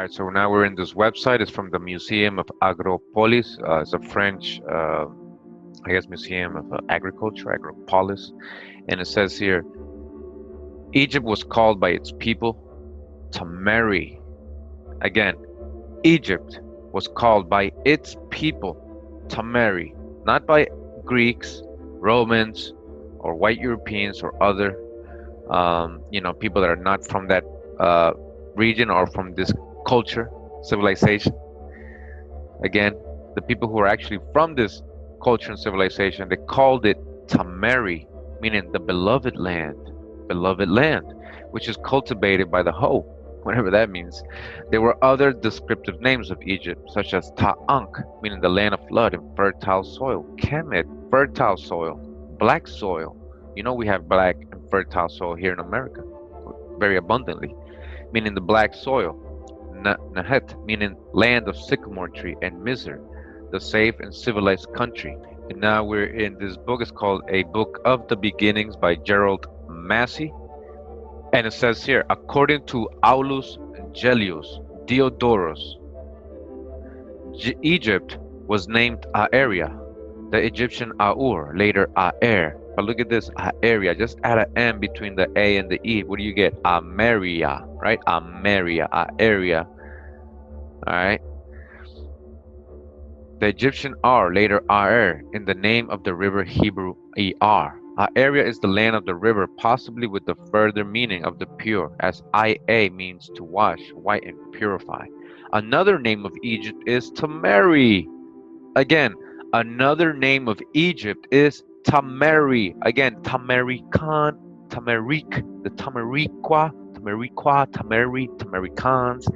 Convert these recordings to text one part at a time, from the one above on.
All right, so now we're in this website. It's from the Museum of Agropolis. Uh, it's a French, uh, I guess, Museum of uh, Agriculture, Agropolis. And it says here, Egypt was called by its people Tamari. Again, Egypt was called by its people Tamari, not by Greeks, Romans, or white Europeans or other, um, you know, people that are not from that uh, region or from this culture, civilization. Again, the people who are actually from this culture and civilization, they called it Tamari, meaning the beloved land, beloved land, which is cultivated by the hoe, whatever that means. There were other descriptive names of Egypt, such as Ta'ankh, meaning the land of flood and fertile soil, Kemet, fertile soil, black soil. You know we have black and fertile soil here in America, very abundantly, meaning the black soil. Nahet, meaning land of sycamore tree, and Mizr, the safe and civilized country. And now we're in this book. It's called A Book of the Beginnings by Gerald Massey. And it says here, according to Aulus Gellius Diodorus, G Egypt was named Aeria, the Egyptian Aur, later Aer. But look at this, Aeria. Just add an M between the A and the E. What do you get? Ameria, right? Ameria, area. All right. The Egyptian R, later Aer, in the name of the river Hebrew Er. Aeria is the land of the river, possibly with the further meaning of the pure, as Ia means to wash, whiten, purify. Another name of Egypt is Tamari. Again, another name of Egypt is Tamari. Again, Tamarikan, Tamarik, the Tamariqua, Tamariqua, Tamari, Tamarikans.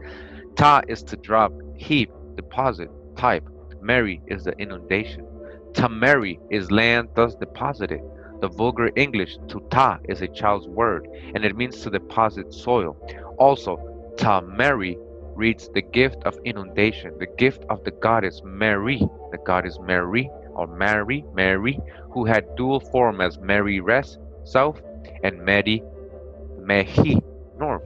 Ta is to drop, heap, deposit, type. Mary is the inundation. Tamari is land thus deposited. The vulgar English to ta is a child's word, and it means to deposit soil. Also, Tamari reads the gift of inundation, the gift of the goddess Mary, the goddess Mary, or Mary, Mary, who had dual form as Mary Res, south, and Medi, Mehi, north.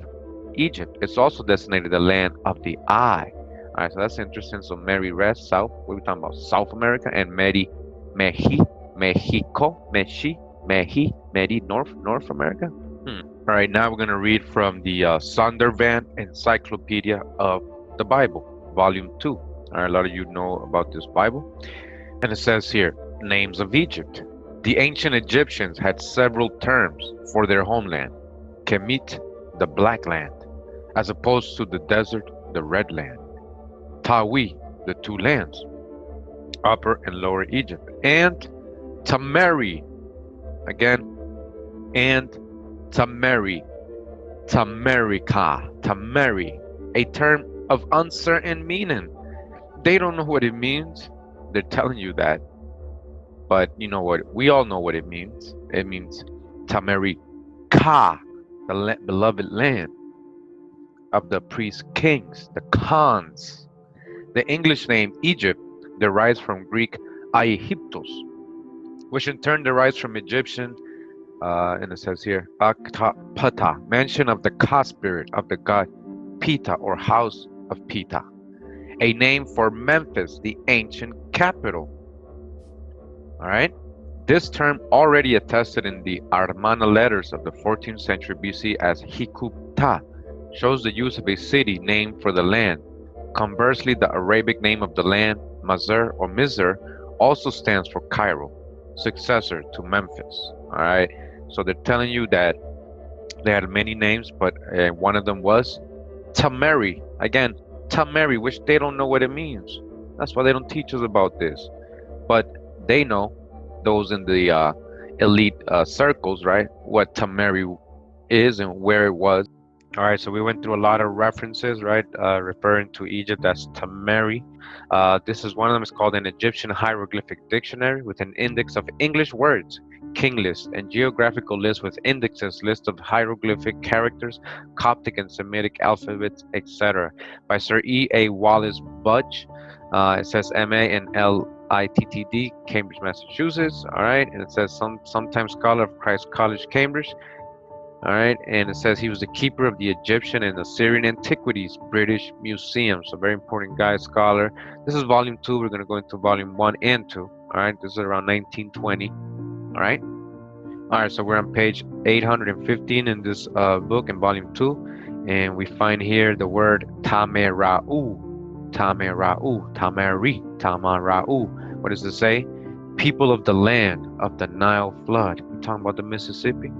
Egypt is also designated the land of the eye. All right, so that's interesting. So Mary Res, south, what are we talking about? South America, and Medi, Mehi, Mexico, Meshi, Mehi, Medi, North, North America. Hmm. All right, now we're going to read from the uh, Zondervan Encyclopedia of the Bible, Volume 2. All right, a lot of you know about this Bible. And it says here, names of Egypt. The ancient Egyptians had several terms for their homeland. Kemet, the black land, as opposed to the desert, the red land. Tawi, the two lands, Upper and Lower Egypt. And Tamari, again, and Tamari, Tamarika, Tamari, a term of uncertain meaning. They don't know what it means. They're telling you that. But you know what? We all know what it means. It means Tamarika, the beloved land of the priest kings, the Khans. The English name Egypt derives from Greek Aegyptos, which in turn derives from Egyptian, uh, and it says here, Pata, mention of the Ka spirit of the god Pita or house of Pita, a name for Memphis, the ancient capital. All right. This term already attested in the Amarna letters of the 14th century BC as Hikupta shows the use of a city name for the land. Conversely, the Arabic name of the land, Mazar or Mizr, also stands for Cairo, successor to Memphis. All right. So they're telling you that they had many names, but uh, one of them was Tamari. Again, Tamari, which they don't know what it means. That's why they don't teach us about this. But they know, those in the uh, elite uh, circles, right, what Tamari is and where it was. All right, so we went through a lot of references, right, uh, referring to Egypt as Tamari. Uh, this is one of them. It's called an Egyptian hieroglyphic dictionary with an index of English words, king list, and geographical list with indexes, list of hieroglyphic characters, Coptic and Semitic alphabets, etc. By Sir E. A. Wallis Budge. Uh, it says M.A. and L.I.T.T.D. Cambridge, Massachusetts. All right, and it says some sometime scholar of Christ College, Cambridge All right, and it says he was the keeper of the Egyptian and Assyrian Antiquities British Museum. So very important guy, scholar. This is volume two. We're going to go into volume one and two. All right, this is around 1920. All right. All right, so we're on page 815 in this uh, book in volume two, and we find here the word Tamerau, Tamerau, Tamari, Tamarau. What does it say? People of the land of the Nile flood. We're talking about the Mississippi.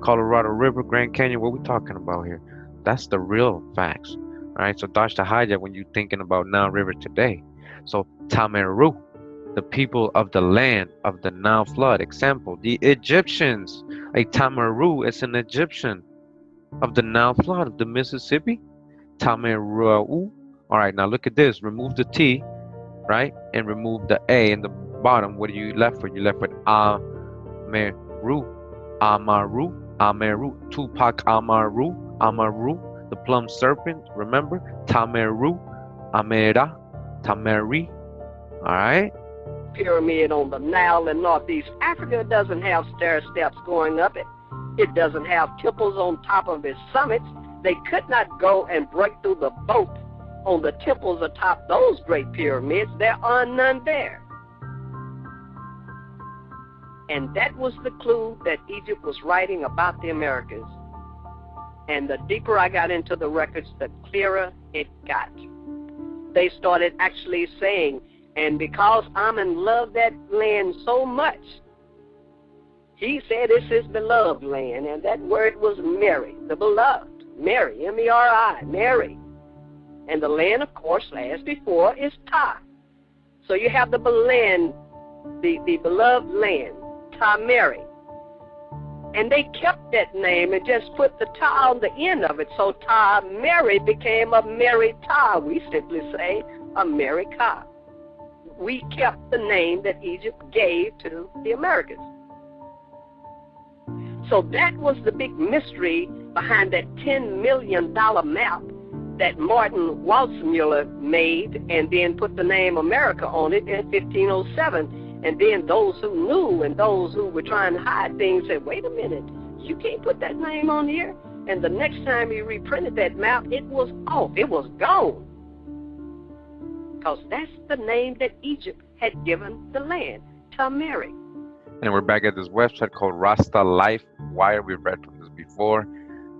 Colorado River, Grand Canyon, what we talking about here? That's the real facts. All right, so dodge the hijack when you're thinking about Nile River today. So Tameru, the people of the land of the Nile flood. Example, the Egyptians. A Tameru is an Egyptian of the Nile flood of the Mississippi. Tameru. All right, now look at this. Remove the T, right? And remove the A in the bottom. What are you left with? You left with Ameru. Amaru. Ameru, Tupac Amaru, Amaru, the plum serpent, remember? Tameru, Amera, Tameri. All right? Pyramid on the Nile in Northeast Africa doesn't have stair steps going up it. It doesn't have temples on top of its summits. They could not go and break through the boat on the temples atop those great pyramids. There are none there. And that was the clue that Egypt was writing about the Americas. And the deeper I got into the records, the clearer it got. They started actually saying, and because Amen loved that land so much, he said it's his beloved land, and that word was Mary, the beloved. Mary, M-E-R-I, Mary. And the land, of course, last before, is Ta. So you have the land, the, the beloved land. Ta Mary, And they kept that name and just put the Ta on the end of it. So Ta Mary became a Mary Ta. We simply say America. We kept the name that Egypt gave to the Americans. So that was the big mystery behind that $10 million map that Martin Waldseemüller made and then put the name America on it in 1507 and then those who knew and those who were trying to hide things said, wait a minute, you can't put that name on here. And the next time he reprinted that map, it was off. It was gone. Because that's the name that Egypt had given the land, Tamari. And we're back at this website called Rasta Life Wire. We've read from this before.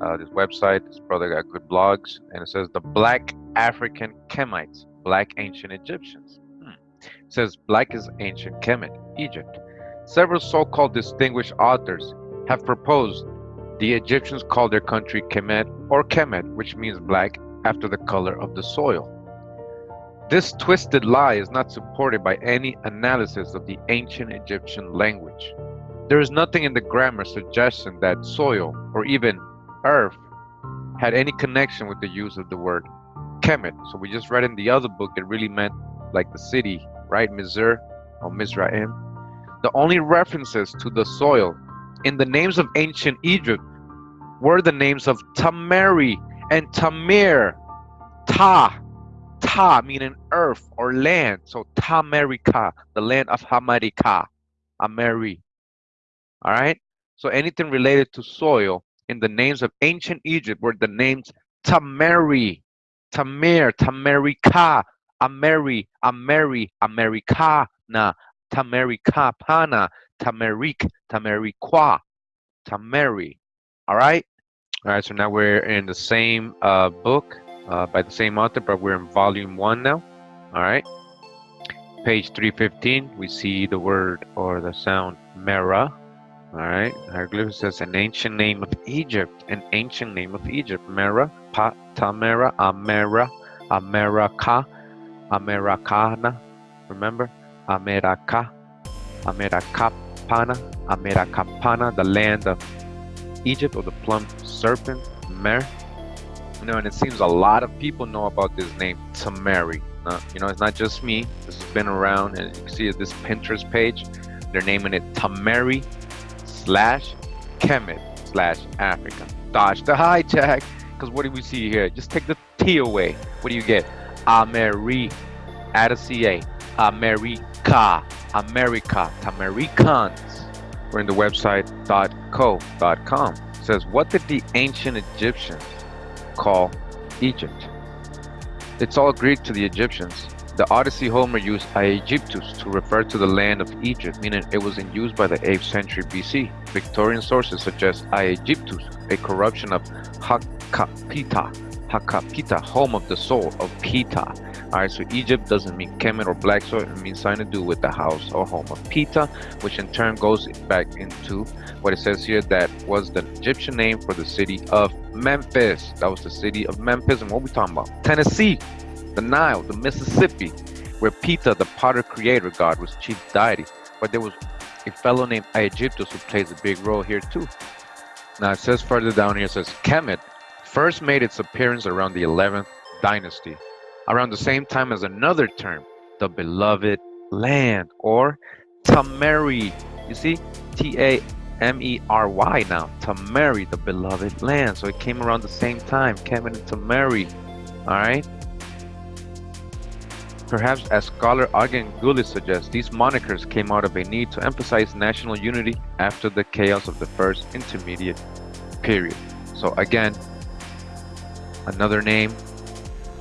Uh, this website, this brother got good blogs, and it says the Black African Kemites, Black Ancient Egyptians says Black is ancient Kemet, Egypt. Several so-called distinguished authors have proposed the Egyptians called their country Kemet or Kemet, which means black, after the color of the soil. This twisted lie is not supported by any analysis of the ancient Egyptian language. There is nothing in the grammar suggesting that soil or even earth had any connection with the use of the word Kemet. So we just read in the other book it really meant like the city right? Misr or Mizraim. The only references to the soil in the names of ancient Egypt were the names of Tamari and Tamir. Ta, Ta meaning earth or land. So Tamarika, the land of Hamarika, Ameri. All right. So anything related to soil in the names of ancient Egypt were the names Tamari, Tamir, Tamarika, Ameri, Ameri, Americana, Tamericapana, Tamerik, Tameriqua, Tameri. All right? All right, so now we're in the same uh, book uh, by the same author, but we're in volume one now. All right. Page 315, we see the word or the sound Mera. All right. Hieroglyph says an ancient name of Egypt, an ancient name of Egypt. Mera, Pa, Tamera, Amera, America, Americana, remember? America, Americapana, Americapana, the land of Egypt or the plump serpent, Mer. You know, and it seems a lot of people know about this name, Tamari. Uh, you know, it's not just me. This has been around, and you see this Pinterest page. They're naming it Tamari slash Kemet slash Africa. Dodge the hijack, because what do we see here? Just take the T away. What do you get? Ameri, add a CA, America, America, Americans. We're in the website .co.com. says, What did the ancient Egyptians call Egypt? It's all Greek to the Egyptians. The Odyssey Homer used Aegyptus to refer to the land of Egypt, meaning it was in use by the 8th century BC. Victorian sources suggest Aegyptus, a corruption of Hakapita, Hakapita, home of the soul of Pita. Alright, so Egypt doesn't mean Kemet or black soil, it means something to do with the house or home of Pita, which in turn goes back into what it says here that was the Egyptian name for the city of Memphis. That was the city of Memphis, and what we talking about? Tennessee the Nile, the Mississippi, where Pita, the potter creator god, was chief deity. But there was a fellow named Aegyptus who plays a big role here too. Now it says further down here, it says Kemet first made its appearance around the 11th dynasty, around the same time as another term, the beloved land, or Tameri. You see, T-A-M-E-R-Y now, Tameri, the beloved land. So it came around the same time, Kemet and Tameri. All right. Perhaps as scholar Ogden Gulley suggests, these monikers came out of a need to emphasize national unity after the chaos of the first intermediate period. So again, another name,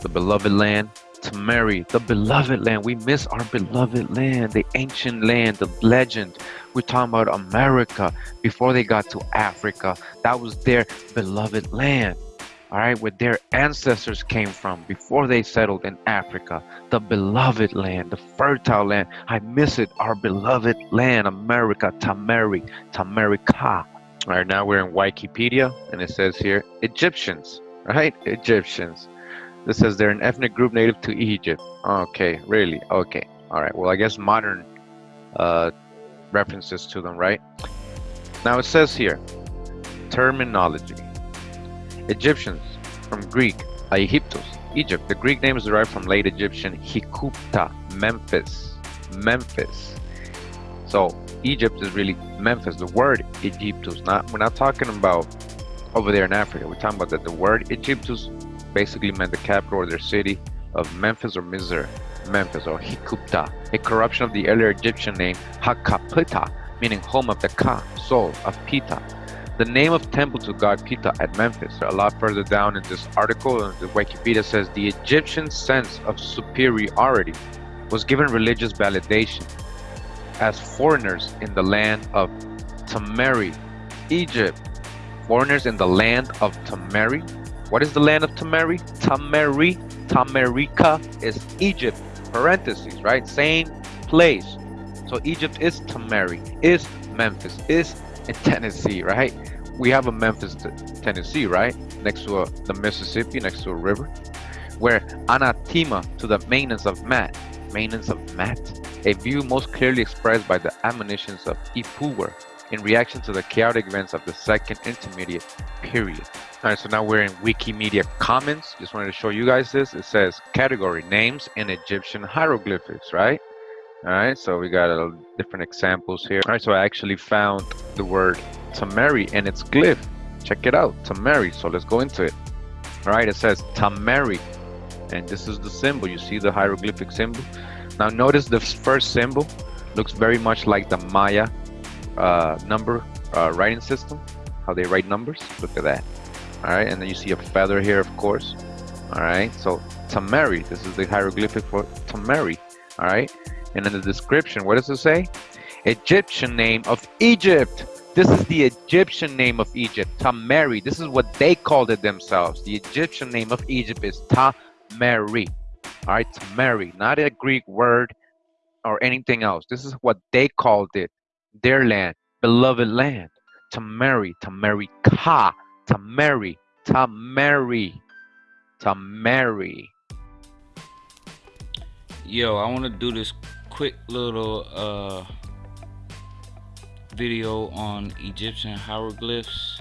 the beloved land, Tamari, the beloved land. We miss our beloved land, the ancient land, the legend. We're talking about America before they got to Africa. That was their beloved land all right, where their ancestors came from before they settled in Africa, the beloved land, the fertile land. I miss it, our beloved land, America, Tamari, Tamerica. All right, now we're in Wikipedia, and it says here Egyptians, right? Egyptians. This says they're an ethnic group native to Egypt. Okay, really? Okay. All right. Well, I guess modern uh, references to them, right? Now it says here terminology. Egyptians, from Greek, Aegyptos, Egypt. The Greek name is derived from late Egyptian Hikupta, Memphis, Memphis. So Egypt is really Memphis. The word Egyptus, not we're not talking about over there in Africa. We're talking about that the word Egyptus basically meant the capital or their city of Memphis or Mizr, Memphis or Hikupta, a corruption of the earlier Egyptian name Hakapita, meaning home of the Ka, soul of Pita. The name of temple to god Pita at Memphis. A lot further down in this article, the Wikipedia says the Egyptian sense of superiority was given religious validation as foreigners in the land of Tamari, Egypt. Foreigners in the land of Tamari. What is the land of Tamari? Tamari, Tamarica is Egypt. Parentheses, right? Same place. So Egypt is Tamari, is Memphis, is in Tennessee, right? We have a Memphis, Tennessee, right? Next to a, the Mississippi, next to a river, where anathema to the maintenance of Mat, maintenance of Mat, a view most clearly expressed by the admonitions of Ipuwer in reaction to the chaotic events of the second intermediate period. All right, so now we're in Wikimedia Commons. Just wanted to show you guys this. It says category names in Egyptian hieroglyphics, right? All right, so we got a, different examples here. All right, so I actually found the word Tamari and its glyph. Check it out, Tamari. So let's go into it. All right, it says Tamari, and this is the symbol. You see the hieroglyphic symbol. Now notice the first symbol looks very much like the Maya uh, number uh, writing system, how they write numbers. Look at that. All right, and then you see a feather here, of course. All right, so Tamari, this is the hieroglyphic for Tamari. All right, and in the description, what does it say? Egyptian name of Egypt. This is the Egyptian name of Egypt, Tamari. This is what they called it themselves. The Egyptian name of Egypt is Tamari. All right, Tamari, not a Greek word or anything else. This is what they called it, their land, beloved land. Tamari, Tamari Ka, Tamari, Tamari, Tamari. Yo, I want to do this quick little uh, video on Egyptian hieroglyphs.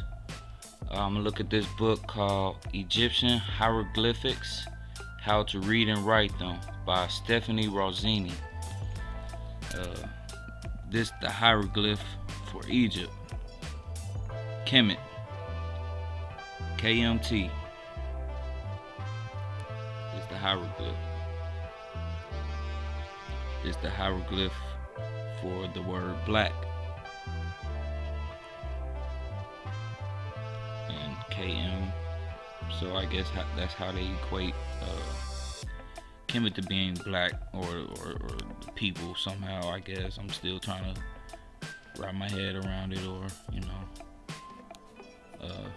Uh, I'm gonna look at this book called Egyptian Hieroglyphics How to Read and Write Them by Stephanie Rossini. Uh, this the hieroglyph for Egypt. Kemet. KMT. This the hieroglyph is the hieroglyph for the word black. And KM. So I guess that's how they equate uh, Kemet to being black or, or, or people somehow. I guess I'm still trying to wrap my head around it, or you know. Uh,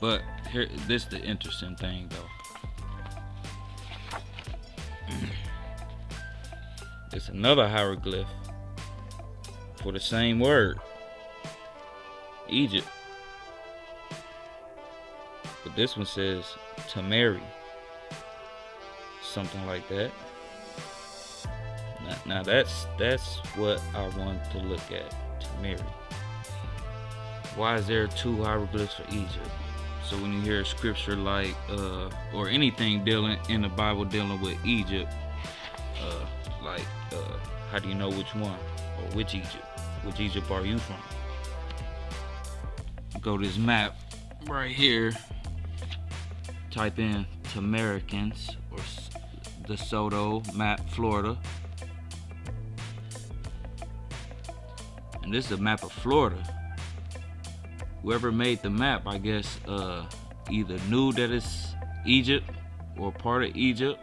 but here, this is the interesting thing though. It's another hieroglyph for the same word. Egypt. But this one says to marry. Something like that. Now, now that's that's what I want to look at. To marry. Why is there two hieroglyphs for Egypt? So when you hear scripture like uh or anything dealing in the Bible dealing with Egypt, uh like uh how do you know which one or which Egypt? Which Egypt are you from? Go to this map right here. Type in Tamaricans or DeSoto map Florida. And this is a map of Florida. Whoever made the map, I guess, uh, either knew that it's Egypt or part of Egypt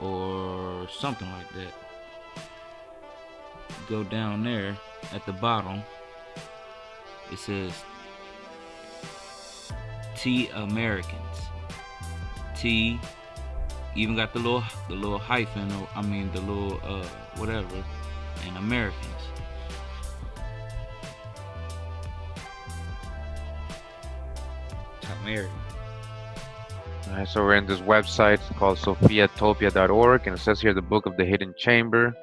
or something like that. Go down there at the bottom. It says T Americans. T even got the little the little hyphen or I mean the little uh whatever and Americans. American. Alright, so we're in this website called sophiatopia.org and it says here the book of the hidden chamber.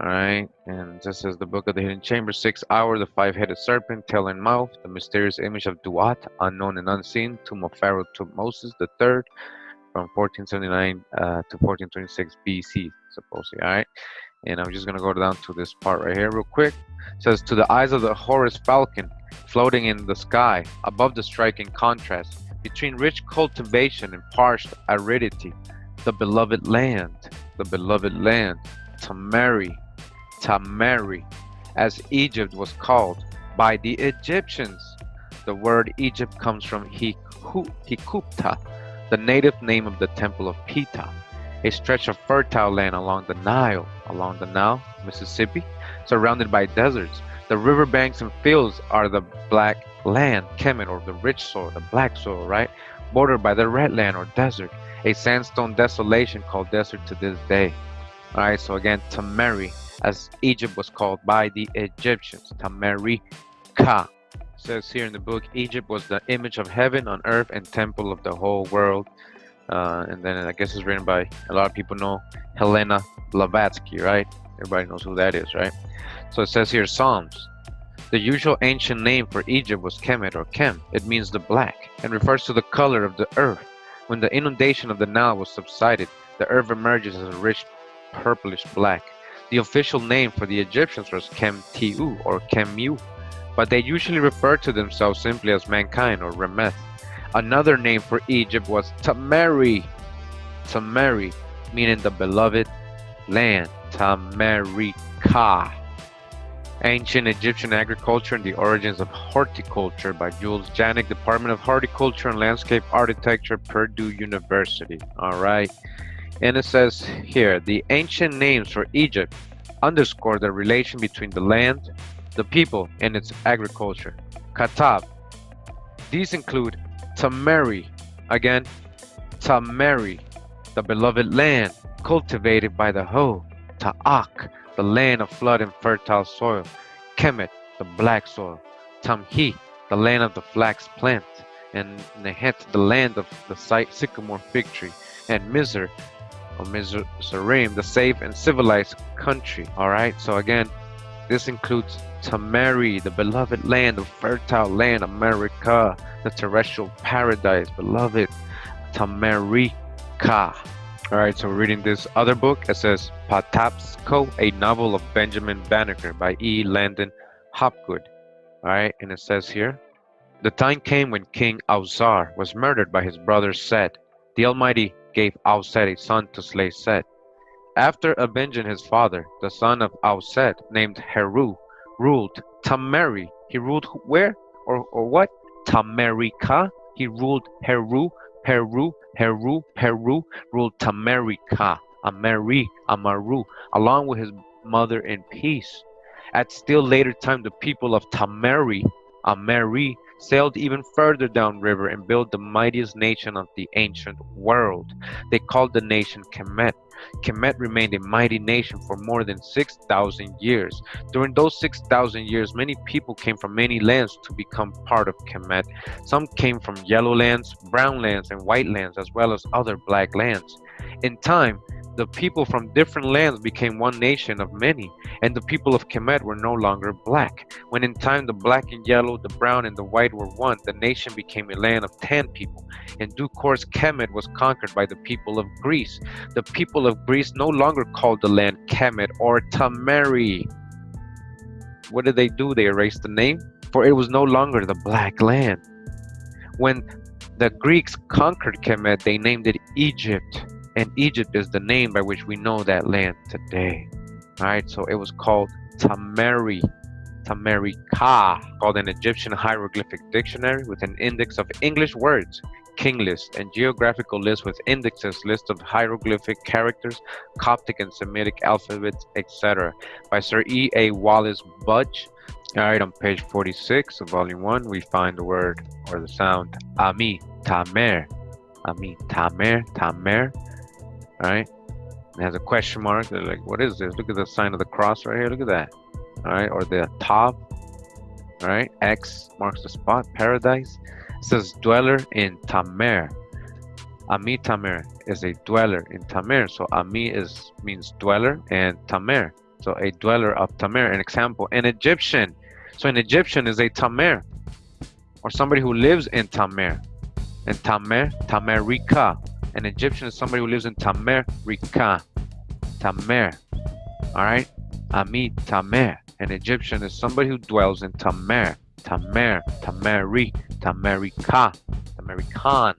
Alright, and this is the book of the hidden chamber, six hour, the five-headed serpent, tail and mouth, the mysterious image of Duat, unknown and unseen, tomb of Pharaoh Tutmosis the third, from 1479 uh, to 1426 BC, supposedly. Alright, and I'm just gonna go down to this part right here real quick. It says to the eyes of the Horus falcon, floating in the sky, above the striking contrast between rich cultivation and parched aridity, the beloved land, the beloved land, Tamari, Tamari, as Egypt was called by the Egyptians. The word Egypt comes from Hikupta, the native name of the temple of Ptah, a stretch of fertile land along the Nile, along the Nile, Mississippi, surrounded by deserts. The riverbanks and fields are the black land, Kemet, or the rich soil, the black soil, right? Bordered by the red land or desert, a sandstone desolation called desert to this day. All right, so again, Tamari, as Egypt was called by the Egyptians, Tamari Ka. Says here in the book, Egypt was the image of heaven on earth and temple of the whole world. Uh, and then I guess it's written by a lot of people know Helena Blavatsky, right? Everybody knows who that is, right? So it says here Psalms. The usual ancient name for Egypt was Kemet or Kem. It means the black and refers to the color of the earth. When the inundation of the Nile was subsided, the earth emerges as a rich purplish black. The official name for the Egyptians was Kem-Tiu or Kemu, but they usually referred to themselves simply as mankind or Remeth. Another name for Egypt was Tamari, Tamari, meaning the beloved land, Tamarika. Ancient Egyptian Agriculture and the Origins of Horticulture by Jules Janick, Department of Horticulture and Landscape Architecture, Purdue University. All right. And it says here, the ancient names for Egypt underscore the relation between the land, the people, and its agriculture. Katab. These include Tamari, again, Tamari, the beloved land, cultivated by the hoe, Ta'ak, the land of flood and fertile soil, Kemet, the black soil, Tamhi, the land of the flax plant, and Nehet, the land of the sycamore fig tree, and Mizr, or Mizraim, the safe and civilized country. All right. So again, this includes Tamari, the beloved land, the fertile land, America, the terrestrial paradise, beloved Tamarika. All right, so we're reading this other book. It says Patapsco, a novel of Benjamin Banneker by E. Landon Hopgood. All right, and it says here, the time came when King Ausar was murdered by his brother Set. The Almighty gave Auset a son to slay Set. After avenging his father, the son of Auset, named Heru, ruled Tamari. He ruled where or, or what? Tamarika. He ruled Heru, Peru, Heru, Peru, ruled Tamarica, Ameri, Amaru, along with his mother in peace. At still later time, the people of Tameri, Ameri, sailed even further downriver and built the mightiest nation of the ancient world. They called the nation Kemet. Kemet remained a mighty nation for more than 6,000 years. During those 6,000 years, many people came from many lands to become part of Kemet. Some came from yellow lands, brown lands, and white lands, as well as other black lands. In time, the people from different lands became one nation of many, and the people of Kemet were no longer black. When in time the black and yellow, the brown and the white were one, the nation became a land of ten people. In due course, Kemet was conquered by the people of Greece. The people of Greece no longer called the land Kemet or Tamari. What did they do? They erased the name, for it was no longer the black land. When the Greeks conquered Kemet, they named it Egypt and Egypt is the name by which we know that land today. All right, so it was called Tamari, Tamarika, called an Egyptian hieroglyphic dictionary with an index of English words, king list, and geographical list with indexes, list of hieroglyphic characters, Coptic and Semitic alphabets, etc. by Sir E. A. Wallis Budge. All right, on page 46 of volume 1, we find the word or the sound Ami, Tamer. Ami, Tamer, Tamer right it has a question mark they're like what is this? Look at the sign of the cross right here. Look at that. All right or the top. All right x marks the spot. Paradise. It says dweller in tamer. Ami tamer is a dweller in tamer. So ami is means dweller and tamer. So a dweller of tamer. An example an egyptian. So an egyptian is a tamer. Or somebody who lives in tamer. And tamer tamerika an Egyptian is somebody who lives in Tamer Rika. Tamer. Alright? Ami Tamer. An Egyptian is somebody who dwells in Tamer. Tamer. Tameri. Tamerika. Tamerikan.